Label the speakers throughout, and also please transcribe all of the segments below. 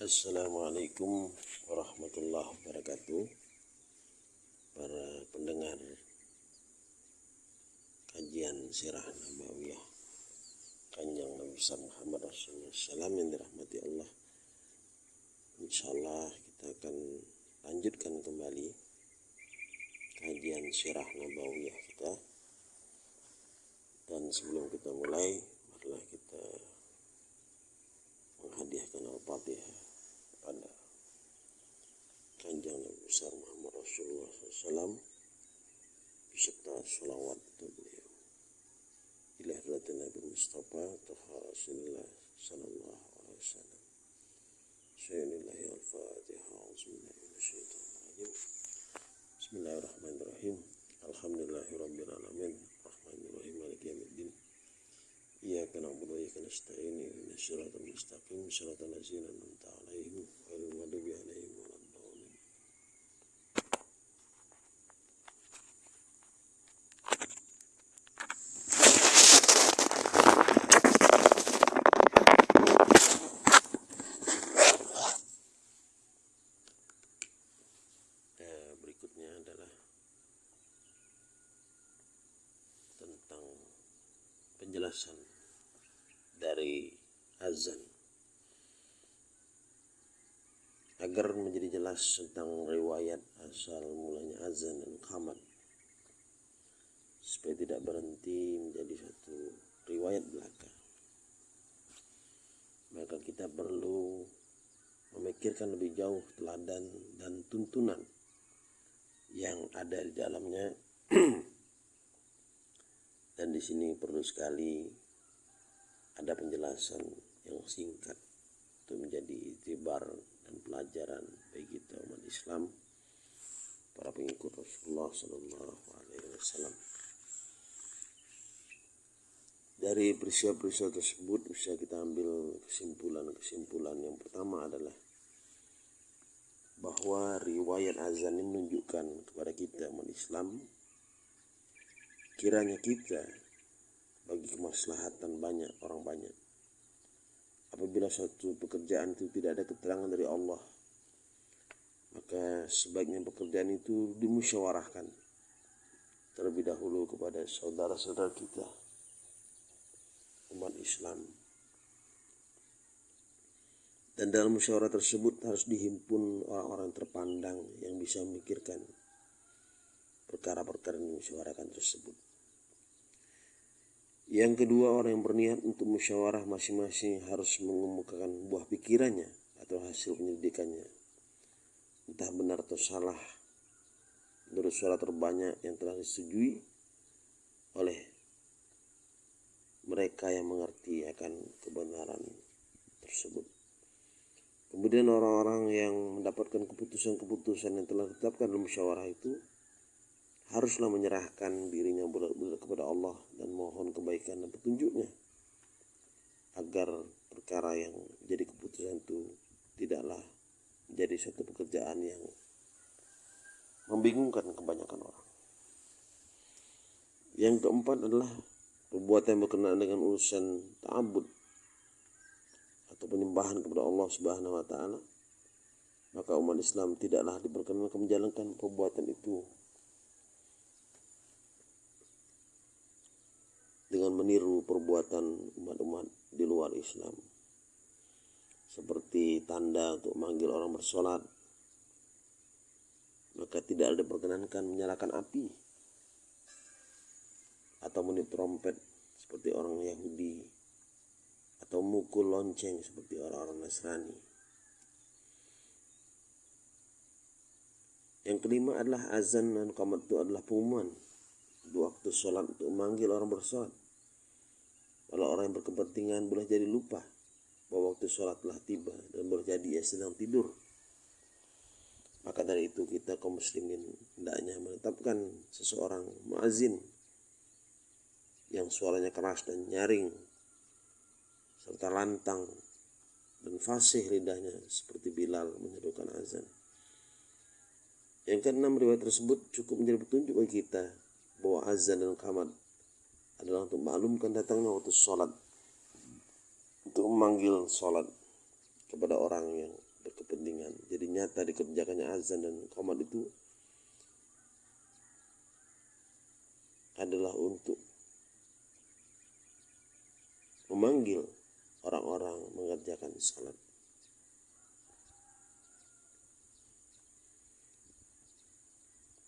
Speaker 1: Assalamualaikum warahmatullahi wabarakatuh. Para pendengar kajian sirah Nabawiyah Kanjeng Nabi Muhammad Rasulullah yang dirahmati Allah. Insyaallah kita akan lanjutkan kembali kajian sirah Nabawiyah kita. Dan sebelum kita mulai marilah kita menghadiahkan Al-Fatihah kanjeng Nabi besar Muhammad Rasulullah SAW beserta salawat beliau. Bila hadratin Nabi Mustafa Tuha Rasulullah Sallallahu Alaihi Wasallam. Sayyidinallahi al-Fatiha Bismillahirrahmanirrahim Bismillahirrahmanirrahim Alhamdulillahirobbilalamin. Rahmanirrahim. Maliki Yamiddin Iyaka na'budu wa iyaka nasta'in. Ihdina siratal mustaqim. Siratal ladzina an'amta 'alaihim. Jelas tentang riwayat asal mulanya azan dan khamat supaya tidak berhenti menjadi satu riwayat belaka. Maka kita perlu memikirkan lebih jauh teladan dan tuntunan yang ada di dalamnya. Dan di sini perlu sekali ada penjelasan yang singkat untuk menjadi itibar dan pelajaran bagi kita umat Islam para pengikut Rasulullah Sallallahu Alaihi Wasallam. Dari peristiwa-peristiwa tersebut bisa kita ambil kesimpulan-kesimpulan yang pertama adalah bahwa riwayat azan ini menunjukkan kepada kita umat Islam kiranya kita bagi kemaslahatan banyak orang banyak apabila suatu pekerjaan itu tidak ada keterangan dari Allah maka sebaiknya pekerjaan itu dimusyawarahkan terlebih dahulu kepada saudara-saudara kita umat Islam dan dalam musyawarah tersebut harus dihimpun orang-orang terpandang yang bisa memikirkan perkara-perkara yang dimusyawarakan tersebut. Yang kedua, orang yang berniat untuk musyawarah masing-masing harus mengemukakan buah pikirannya atau hasil penyelidikannya. Entah benar atau salah, menurut suara terbanyak yang telah disetujui oleh mereka yang mengerti akan kebenaran tersebut. Kemudian orang-orang yang mendapatkan keputusan-keputusan yang telah ditetapkan dalam musyawarah itu haruslah menyerahkan dirinya bulat-bulat kepada Allah dan mohon kebaikan dan petunjuknya agar perkara yang jadi keputusan itu tidaklah menjadi suatu pekerjaan yang membingungkan kebanyakan orang. Yang keempat adalah perbuatan yang berkenaan dengan urusan ta'abud atau penyembahan kepada Allah Subhanahu wa taala maka umat Islam tidaklah diperkenankan menjalankan perbuatan itu dengan meniru perbuatan umat-umat di luar Islam. Seperti tanda untuk memanggil orang bersolat maka tidak ada diperkenankan menyalakan api atau meniup trompet seperti orang Yahudi atau mukul lonceng seperti orang-orang Nasrani. Yang kelima adalah azan dan qamat itu adalah pengumuman dua waktu sholat untuk memanggil orang bersolat kalau orang yang berkepentingan boleh jadi lupa bahwa waktu sholat telah tiba dan boleh jadi ia sedang tidur. Maka dari itu kita kaum muslimin hendaknya menetapkan seseorang muazin yang suaranya keras dan nyaring serta lantang dan fasih lidahnya seperti Bilal menyerukan azan. Yang keenam riwayat tersebut cukup menjadi petunjuk bagi kita bahwa azan dan kamat adalah untuk maklumkan datangnya waktu sholat untuk memanggil sholat kepada orang yang berkepentingan. Jadi nyata dikerjakannya azan dan komat itu adalah untuk memanggil orang-orang mengerjakan salat.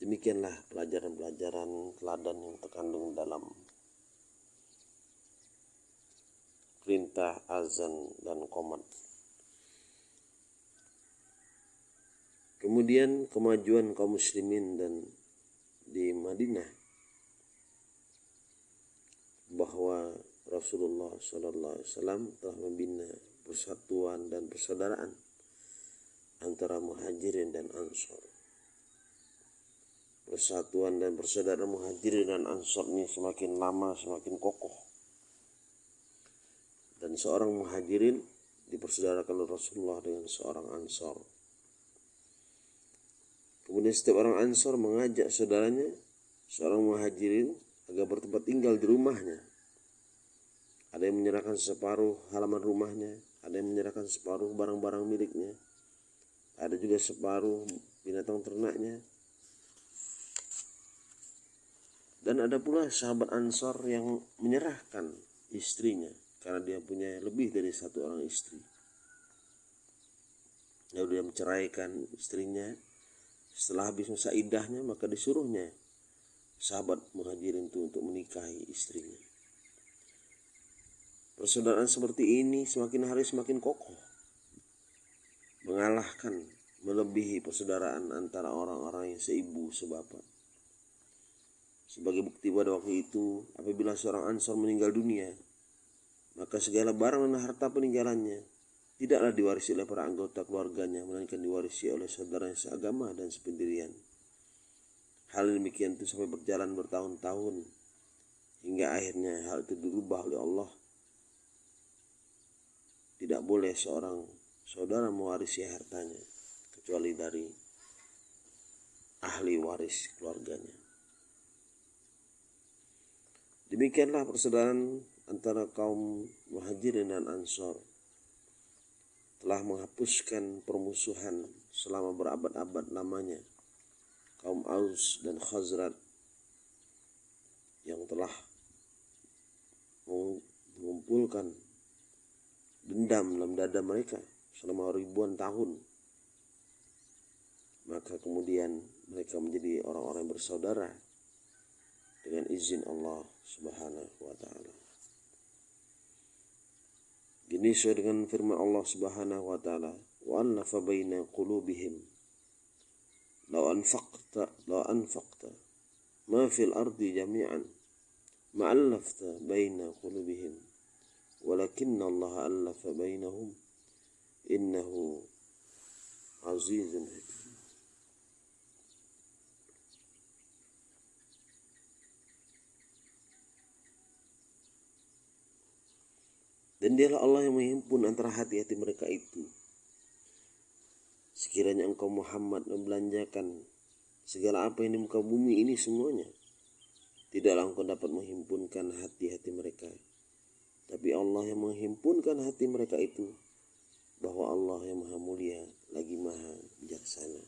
Speaker 1: Demikianlah pelajaran-pelajaran teladan yang terkandung dalam perintah azan dan komat. Kemudian kemajuan kaum muslimin dan di Madinah bahwa Rasulullah Sallallahu Alaihi Wasallam telah membina persatuan dan persaudaraan antara muhajirin dan ansor. Persatuan dan persaudaraan muhajirin dan ansor ini semakin lama semakin kokoh dan seorang muhajirin dipersaudarakan oleh Rasulullah dengan seorang ansor. Kemudian setiap orang ansor mengajak saudaranya, seorang muhajirin, agar bertempat tinggal di rumahnya. Ada yang menyerahkan separuh halaman rumahnya, ada yang menyerahkan separuh barang-barang miliknya, ada juga separuh binatang ternaknya. Dan ada pula sahabat ansor yang menyerahkan istrinya karena dia punya lebih dari satu orang istri. Lalu dia menceraikan istrinya. Setelah habis masa idahnya maka disuruhnya sahabat muhajirin itu untuk menikahi istrinya. Persaudaraan seperti ini semakin hari semakin kokoh. Mengalahkan, melebihi persaudaraan antara orang-orang yang seibu sebapak. Sebagai bukti pada waktu itu, apabila seorang ansor meninggal dunia, maka segala barang dan harta peninggalannya tidaklah diwarisi oleh para anggota keluarganya, melainkan diwarisi oleh saudaranya seagama dan sependirian. Hal demikian itu sampai berjalan bertahun-tahun hingga akhirnya hal itu dirubah oleh Allah. Tidak boleh seorang saudara mewarisi hartanya kecuali dari ahli waris keluarganya. Demikianlah persaudaraan antara kaum muhajirin dan ansor telah menghapuskan permusuhan selama berabad-abad lamanya kaum Aus dan Khazrat yang telah mengumpulkan dendam dalam dada mereka selama ribuan tahun. Maka kemudian mereka menjadi orang-orang bersaudara dengan izin Allah Subhanahu wa taala ini sesuai dengan firman Allah Subhanahu wa taala, "Wa anfa baina qulubihim." Law anfaqta law anfaqta ma fil ardi jami'an ma allafta baina qulubihim walakin Allah allafa bainahum innahu azizun hakim Dan dialah Allah yang menghimpun antara hati-hati mereka itu. Sekiranya engkau Muhammad membelanjakan segala apa yang di muka bumi ini semuanya, tidaklah engkau dapat menghimpunkan hati-hati mereka. Tapi Allah yang menghimpunkan hati mereka itu, bahwa Allah yang maha mulia lagi maha bijaksana.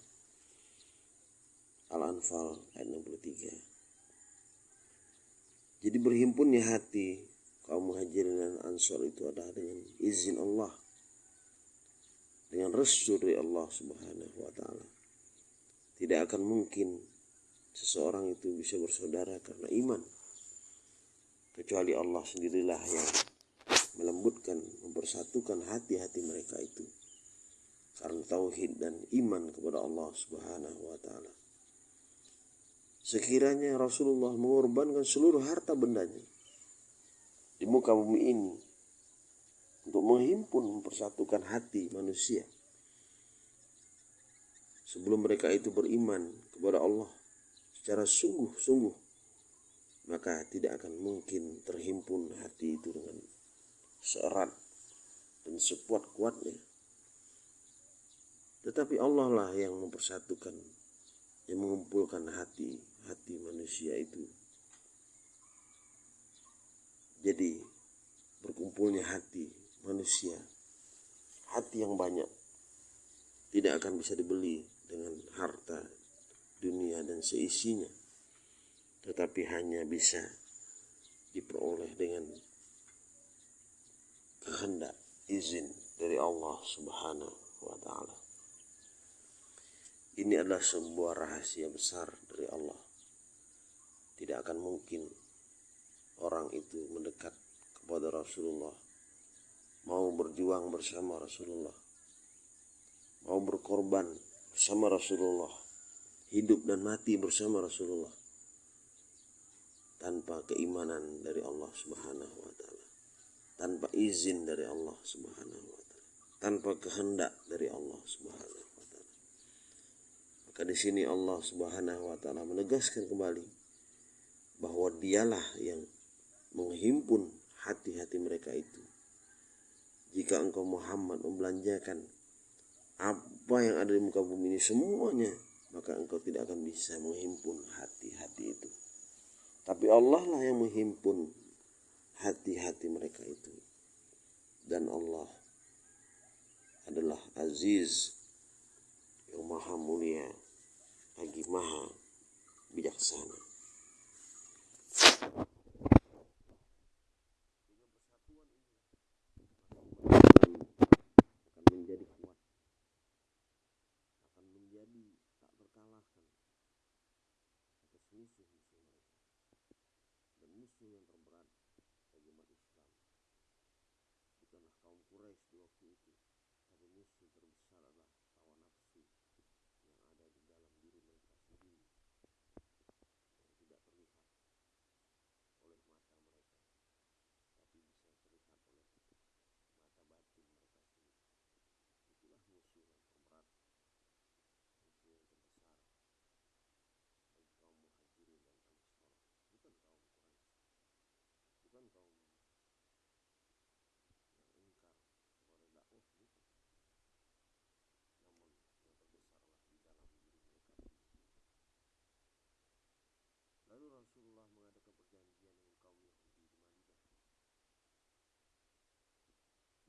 Speaker 1: Al-Anfal ayat 63. Jadi berhimpunnya hati kaum muhajirin dan ansor itu adalah dengan izin Allah. Dengan restu dari Allah subhanahu wa ta'ala. Tidak akan mungkin seseorang itu bisa bersaudara karena iman. Kecuali Allah sendirilah yang melembutkan mempersatukan hati-hati mereka itu. Karena tauhid dan iman kepada Allah subhanahu wa ta'ala. Sekiranya Rasulullah mengorbankan seluruh harta bendanya di muka bumi ini untuk menghimpun mempersatukan hati manusia. Sebelum mereka itu beriman kepada Allah secara sungguh-sungguh maka tidak akan mungkin terhimpun hati itu dengan seerat dan sekuat-kuatnya. Tetapi Allah lah yang mempersatukan yang mengumpulkan hati hati manusia itu jadi berkumpulnya hati manusia, hati yang banyak tidak akan bisa dibeli dengan harta dunia dan seisinya tetapi hanya bisa diperoleh dengan kehendak izin dari Allah Subhanahu wa taala. Ini adalah sebuah rahasia besar dari Allah. Tidak akan mungkin orang itu mendekat kepada Rasulullah, mau berjuang bersama Rasulullah, mau berkorban bersama Rasulullah, hidup dan mati bersama Rasulullah. Tanpa keimanan dari Allah Subhanahu wa tanpa izin dari Allah Subhanahu wa tanpa kehendak dari Allah Subhanahu wa taala. Maka di sini Allah Subhanahu wa taala menegaskan kembali bahwa dialah yang menghimpun hati-hati mereka itu. Jika engkau Muhammad membelanjakan apa yang ada di muka bumi ini semuanya, maka engkau tidak akan bisa menghimpun hati-hati itu. Tapi Allah lah yang menghimpun hati-hati mereka itu. Dan Allah adalah aziz yang maha mulia lagi maha bijaksana. akan menjadi kuat, akan menjadi tak terkalahkan atas musuh-musuh mereka dan musuh yang terberat bagi umat Islam. Bukanlah kaum Quraisy di waktu itu tapi musuh terbesar adalah hawa nafsu yang ada di dalam diri mereka sendiri yang tidak terlihat oleh mata mereka tapi bisa terlihat oleh mata batin mereka sendiri itulah musuh yang terberat musuh yang terbesar bagi kaum muhajirin dan ansor bukan kaum bukan kaum yang ingkar kepada dakwah bukan namun yang terbesarlah di dalam diri mereka sendiri lalu Rasulullah mengadakan perjanjian dengan kaum Yahudi di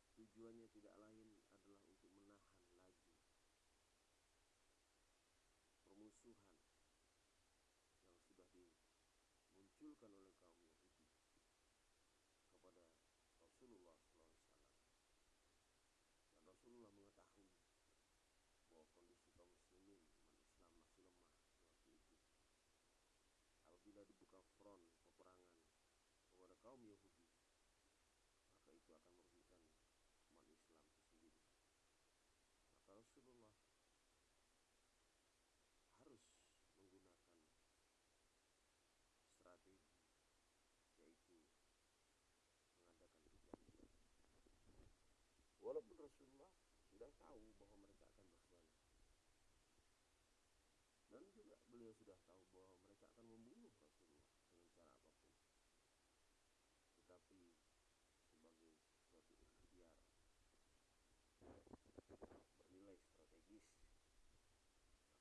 Speaker 1: Madinah tujuannya tidak lain adalah untuk menahan laju permusuhan yang sudah dimunculkan oleh kaum Yahudi kepada Rasulullah SAW. Dan Rasulullah mengetahui bahwa kondisi kaum muslimin umat Islam masih lemah di waktu itu. Apabila dibuka front peperangan kepada kaum Yahudi, maka itu akan merugikan umat Islam itu sendiri. Maka Rasulullah harus menggunakan strategi yaitu mengadakan perjanjian. Walaupun Rasulullah sudah tahu bahwa mereka akan berkhianat. Dan juga beliau sudah tahu bahwa mereka akan membunuh Rasulullah dengan cara apa pun. Tetapi sebagai suatu ikhtiar bernilai strategis,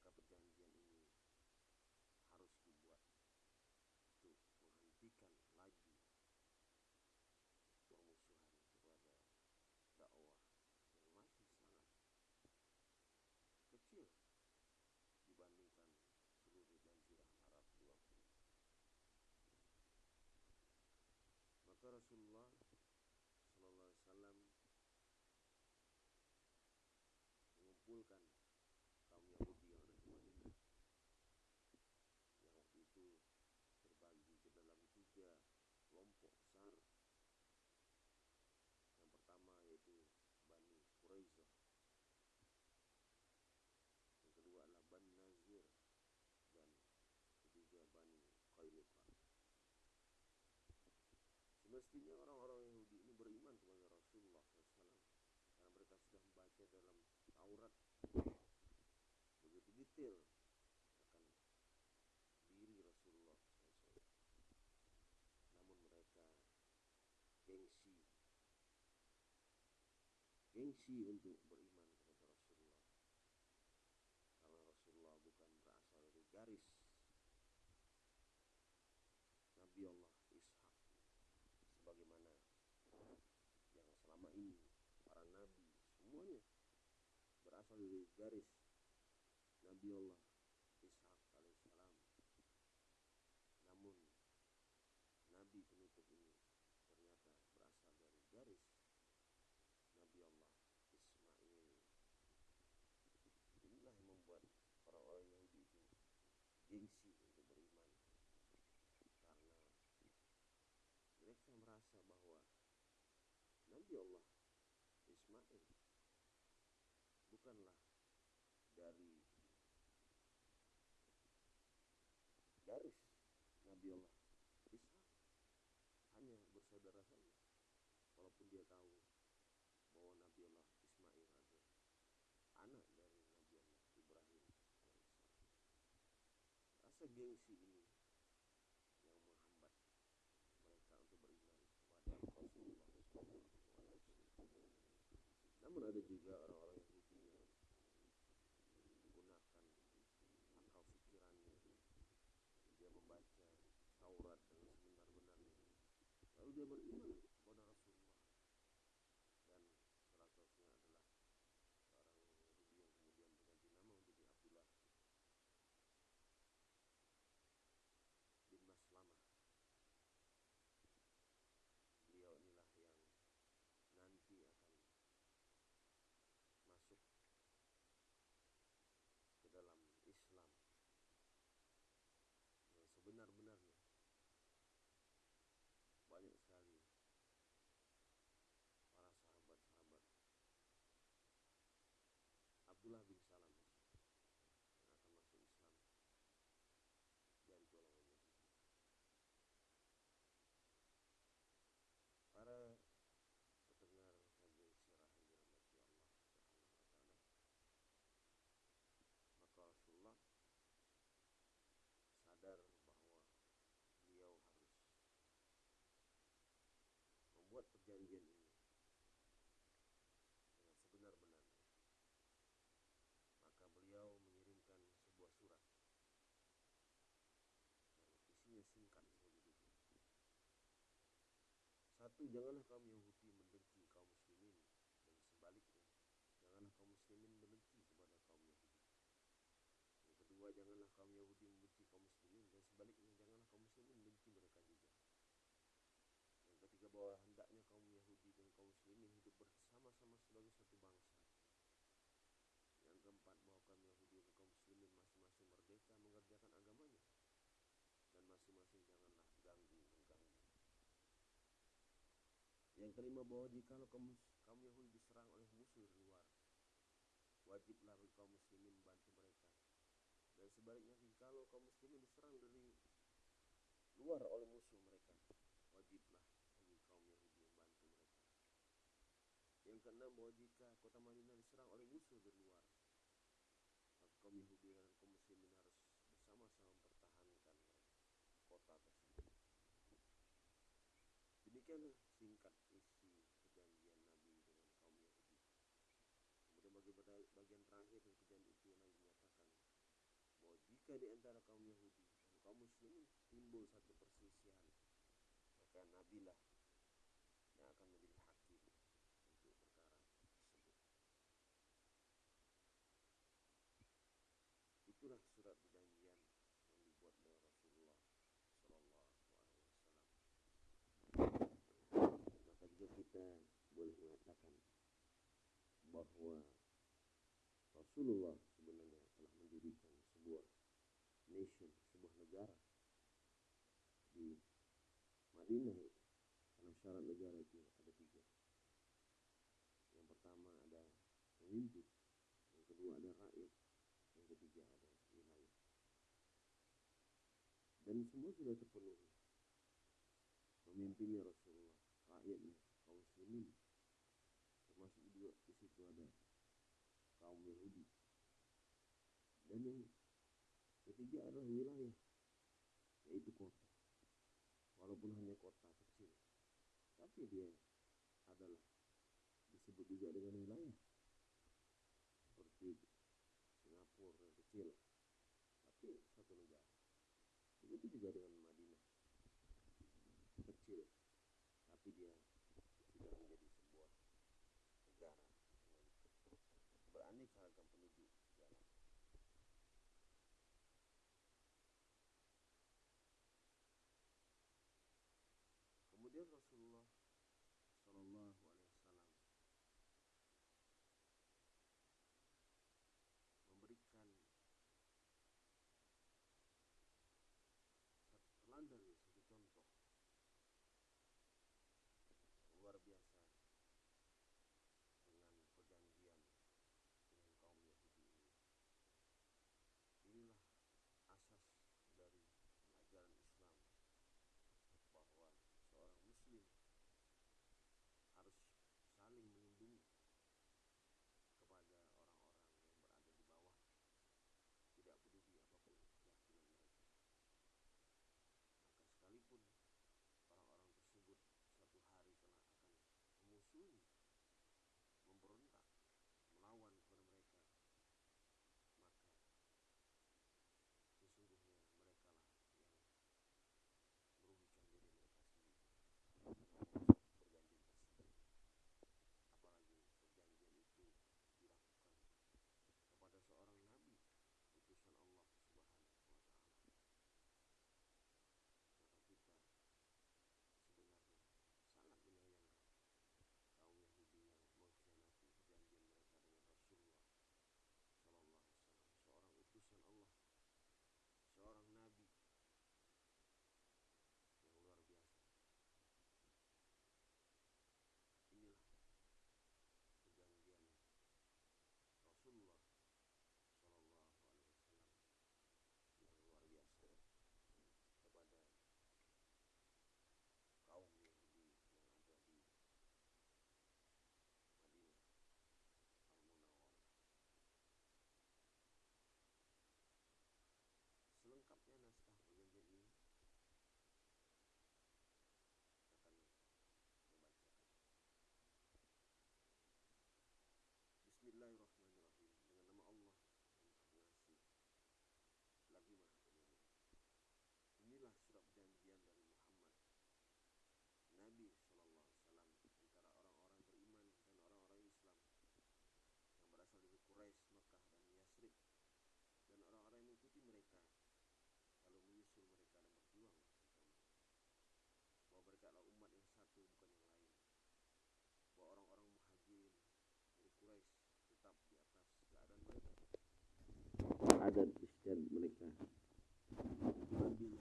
Speaker 1: maka perjanjian ini harus dibuat untuk menghentikan laju permusuhan kepada dakwah yang masih sangat kecil dibandingkan seluruh jazirah Arab di waktu itu. Maka Rasulullah Sallallahu Alaihi Wasallam mengumpulkan kaum Yahudi yang ada di Madinah yang waktu itu terbagi ke dalam tiga kelompok besar. Yang pertama yaitu Bani Quraisyah. Yang kedua adalah Bani Nazir dan ketiga Bani Qainuqa. Semestinya orang-orang Yahudi ini beriman kepada Rasulullah SAW karena mereka sudah membaca dalam Taurat. Begitu detail akan diri Rasulullah SAW. Namun mereka gengsi, gengsi untuk beriman kepada Rasulullah. Karena Rasulullah bukan berasal dari garis Nabi Allah Ishak sebagaimana yang selama ini para nabi semuanya berasal dari garis Nabi Allah Ishak alaihissalam. Namun Nabi penutup ini ternyata berasal dari garis Nabi Allah Ismail. Inilah yang membuat para orang Yahudi itu gengsi untuk beriman karena mereka merasa bahwa Nabi Allah Ismail bukanlah dari garis Nabi Allah Ishak hanya bersaudara saja walaupun dia tahu bahwa Nabi Allah Ismail adalah anak dari Nabi Allah Ibrahim rasa gengsi ini yang menghambat mereka untuk beriman kepada Rasulullah namun ada juga orang-orang Yahudi yang menggunakan akal pikirannya dia membaca Taurat dengan sebenar-benarnya lalu dia beriman kepada Rasulullah dan salah satunya adalah seorang Yahudi yang kemudian berganti nama menjadi Abdullah bin Maslamah beliau inilah yang nanti akan masuk ke dalam Islam yang sebenar-benarnya banyak sekali para sahabat-sahabat Abdullah bin Salam yang akan masuk Islam dari golongan Yahudi. Para pendengar kajian sirah yang dirahmati Allah Subhanahu wa taala. Maka Rasulullah sadar bahwa beliau harus membuat perjanjian ini dengan sebenar-benarnya. Maka beliau mengirimkan sebuah surat yang isinya singkat seperti. Satu, janganlah kaum Yahudi membenci kaum muslimin dan sebaliknya, janganlah kaum muslimin membenci kepada kaum Yahudi. Yang kedua, janganlah kaum Yahudi membenci kaum muslimin dan sebaliknya, janganlah kaum muslimin membenci mereka juga. Yang ketiga, bahwa hendaknya kaum Yahudi dan kaum muslimin hidup bersama-sama sebagai satu bangsa. Yang keempat, bahwa kaum Yahudi dan kaum muslimin masing-masing merdeka mengerjakan agamanya. Dan masing-masing. Yang kelima bahwa jika kaum, kaum Yahudi diserang oleh musuh luar, wajiblah bagi kaum muslimin membantu mereka. Dan sebaliknya jika kaum muslimin diserang dari luar oleh musuh mereka, wajiblah bagi kaum Yahudi membantu mereka. Yang keenam bahwa jika kota Madinah diserang oleh musuh dari luar, maka kaum Yahudi dan kaum muslimin harus bersama-sama mempertahankan tersebut. Demikianlah singkat isi perjanjian Nabi dengan kaum Yahudi. Kemudian bagi bagian terakhir dari perjanjian itu Nabi menyatakan bahwa jika di antara kaum Yahudi dan kaum Muslimin timbul satu perselisihan, maka Nabi lah yang akan menjadi hakim untuk perkara tersebut. Itulah surat perjanjian yang dibuat oleh Rasulullah Sallallahu Alaihi Wasallam maka juga kita boleh mengatakan bahwa Rasulullah sebenarnya telah mendirikan sebuah nation, sebuah negara di Madinah karena syarat negara itu ada tiga. Yang pertama ada pemimpin yang kedua ada rakyat yang ketiga ada wilayah. Dan semua sudah terpenuhi. Pemimpinnya Rasulullah rakyatnya kaum muslimin juga di situ ada kaum Yahudi dan yang ketiga adalah wilayah yaitu kota walaupun hanya kota kecil tapi dia adalah disebut juga dengan wilayah seperti Singapura yang kecil tapi satu negara begitu juga dengan Madinah kecil tapi dia sudah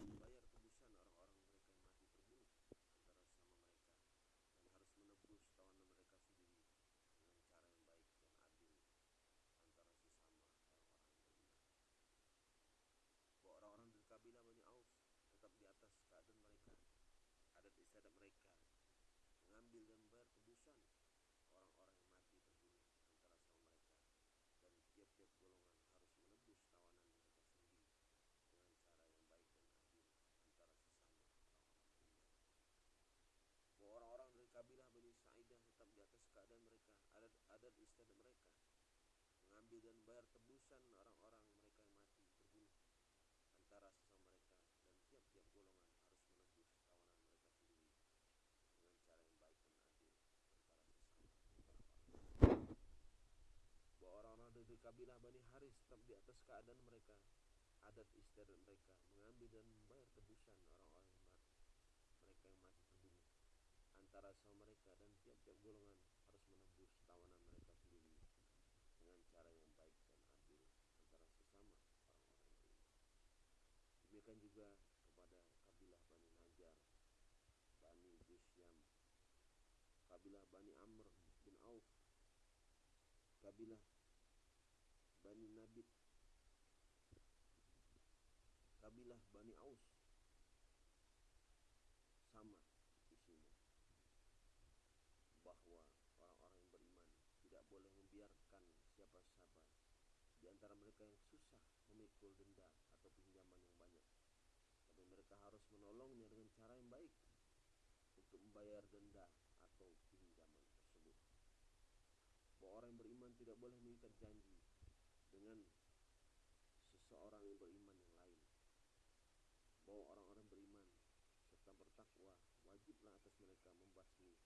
Speaker 1: membayar tebusan orang-orang mereka yang mati terbunuh antara sesama mereka dan harus menebus tawanan mereka sendiri dengan cara yang baik dan adil antara sesama orang-orang beriman. Bahwa orang-orang dari kabilah Bani tetap di atas keadaan mereka, adat istiadat mereka, mengambil dan membayar tebusan orang-orang yang mati terbunuh antara sama mereka dan tiap-tiap golongan harus menebus tawanan mereka sendiri dengan cara yang baik dan adil antara sesama orang-orang beriman. Bahwa orang-orang dari kabilah Bani Sa'idah tetap di atas keadaan mereka, adat, adat istiadat mereka, mengambil dan membayar tebusan orang-orang mereka yang mati terbunuh antara sesama mereka dan tiap-tiap golongan harus menebus tawanan mereka sendiri dengan cara yang baik dan adil antara sesama. Bahwa orang-orang dari kabilah Bani Haris tetap di atas keadaan mereka, adat istiadat mereka, mengambil dan membayar tebusan orang-orang yang mati, mereka yang mati terbunuh antara sama mereka dan tiap-tiap golongan harus menebus tawanan mereka sendiri dengan cara yang baik dan adil antara sesama orang-orang yang beriman. Demikian juga kepada kabilah Bani Najar, Bani Jusyam, kabilah Bani Amr bin Auf, kabilah Bani Nabit, kabilah Bani Aus, sama isinya. Bahwa orang-orang yang beriman tidak boleh membiarkan siapa-siapa di antara mereka yang susah memikul denda atau pinjaman yang banyak. Mereka harus menolongnya dengan cara yang baik untuk membayar denda atau pinjaman tersebut. Bahwa orang yang beriman tidak boleh mengikat janji dengan seseorang yang beriman yang lain. Bahwa orang-orang beriman serta bertakwa wajiblah atas mereka membasmi